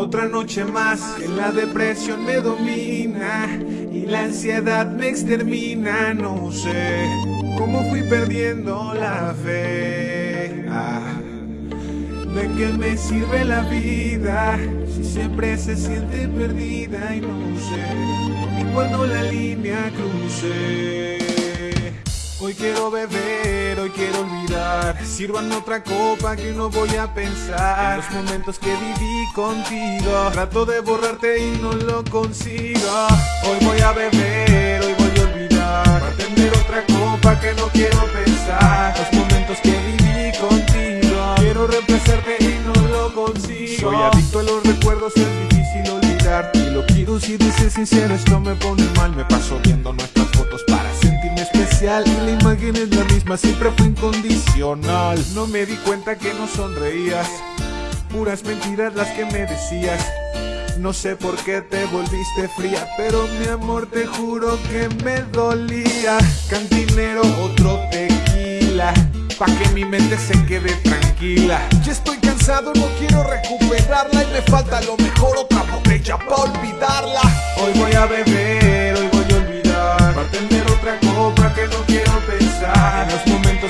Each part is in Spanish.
Otra noche más que la depresión me domina y la ansiedad me extermina. No sé cómo fui perdiendo la fe. Ah, ¿De qué me sirve la vida si siempre se siente perdida y no sé ni cuando la línea cruce? Hoy quiero beber, Sirvan otra copa que no voy a pensar. En los momentos que viví contigo Trato de borrarte y no lo consigo. Hoy voy a beber, hoy voy a olvidar. Atender otra copa que no quiero pensar. Los momentos que viví contigo Quiero reemplazarte y no lo consigo. Soy adicto a los recuerdos, es difícil olvidar. Y lo quiero si dices sincero, esto me pone mal. Me paso viendo nuestras fotos para sentirme especial Y la imagen es la misma, siempre fue incondicional No me di cuenta que no sonreías Puras mentiras las que me decías no sé por qué te volviste fría, pero mi amor te juro que me dolía. Cantinero, otro tequila, pa' que mi mente se quede tranquila. Ya estoy cansado, no quiero recuperarla y me falta lo mejor, otra botella pa' olvidarla.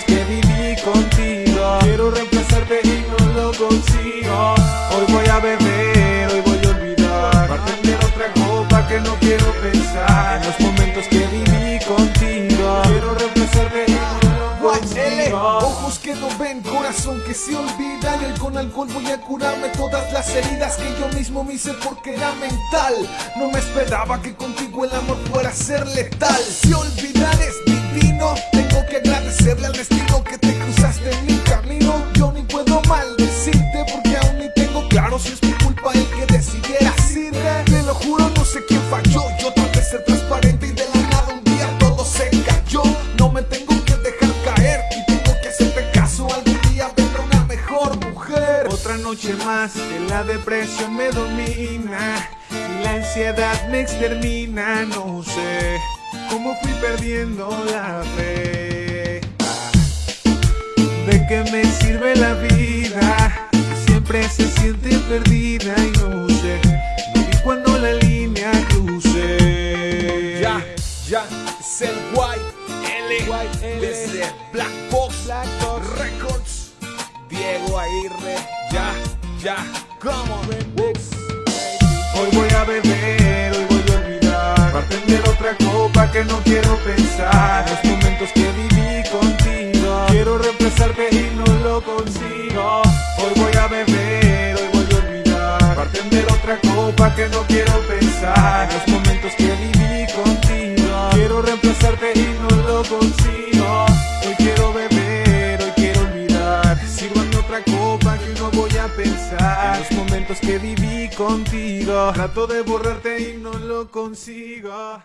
Que viví contigo, quiero reemplazarte y no lo consigo. Hoy voy a beber, hoy voy a olvidar, para tener otra copa que no quiero pensar. En los momentos que viví contigo, quiero reemplazarte y no lo consigo. ojos que no ven, corazón que se olvida Y con alcohol voy a curarme todas las heridas que yo mismo me hice porque era mental No me esperaba que contigo el amor fuera a ser letal Si olvidar es divino, tengo que agradecerle al destino que te cruzaste en mi camino. Yo ni puedo maldecirte porque aún ni tengo claro si es mi culpa el que decidiera de Te lo juro, no sé quién falló, yo traté de ser transparente y de la nada un día todo se cayó. No me tengo que dejar caer y tengo que hacerte caso Algún día vendrá una mejor mujer. Otra noche más que la depresión me domina y la ansiedad me extermina. No sé cómo fui perdiendo la fe. ¿De qué me sirve la vida? si Siempre se siente perdida y no sé ni cuando la línea cruce. Ya, ya, es el White L, desde Black Box, Records que no quiero pensar Los momentos que viví contigo. Quiero reemplazarte y no lo consigo. Hoy voy a beber, hoy voy a olvidar. Para prender otra copa que no quiero pensar Los momentos que viví contigo. Quiero reemplazarte y no lo consigo. Hoy quiero beber, hoy quiero olvidar. Sírvame otra copa que no voy a pensar En los momentos que viví contigo. Trato de borrarte y no lo consigo